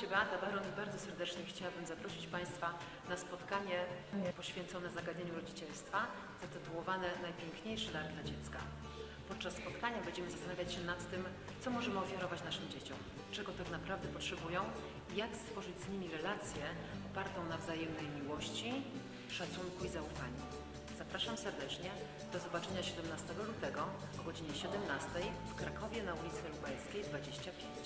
się Beata Baron i bardzo serdecznie chciałabym zaprosić Państwa na spotkanie poświęcone zagadnieniu rodzicielstwa zatytułowane Najpiękniejszy dar dla dziecka. Podczas spotkania będziemy zastanawiać się nad tym, co możemy ofiarować naszym dzieciom, czego tak naprawdę potrzebują i jak stworzyć z nimi relację opartą na wzajemnej miłości, szacunku i zaufaniu. Zapraszam serdecznie. Do zobaczenia 17 lutego o godzinie 17 w Krakowie na ulicy Lubelskiej 25.